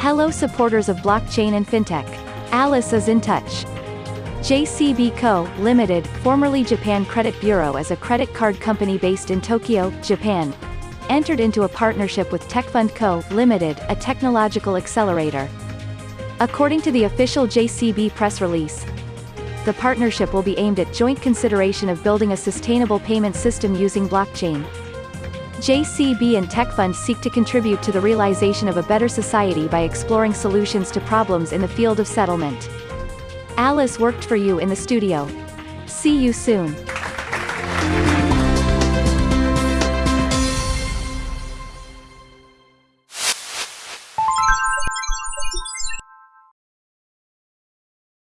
Hello supporters of blockchain and fintech. Alice is in touch. JCB Co., Limited, formerly Japan Credit Bureau is a credit card company based in Tokyo, Japan. Entered into a partnership with TechFund Co., Limited, a technological accelerator. According to the official JCB press release, the partnership will be aimed at joint consideration of building a sustainable payment system using blockchain. JCB and TechFund seek to contribute to the realization of a better society by exploring solutions to problems in the field of settlement. Alice worked for you in the studio. See you soon.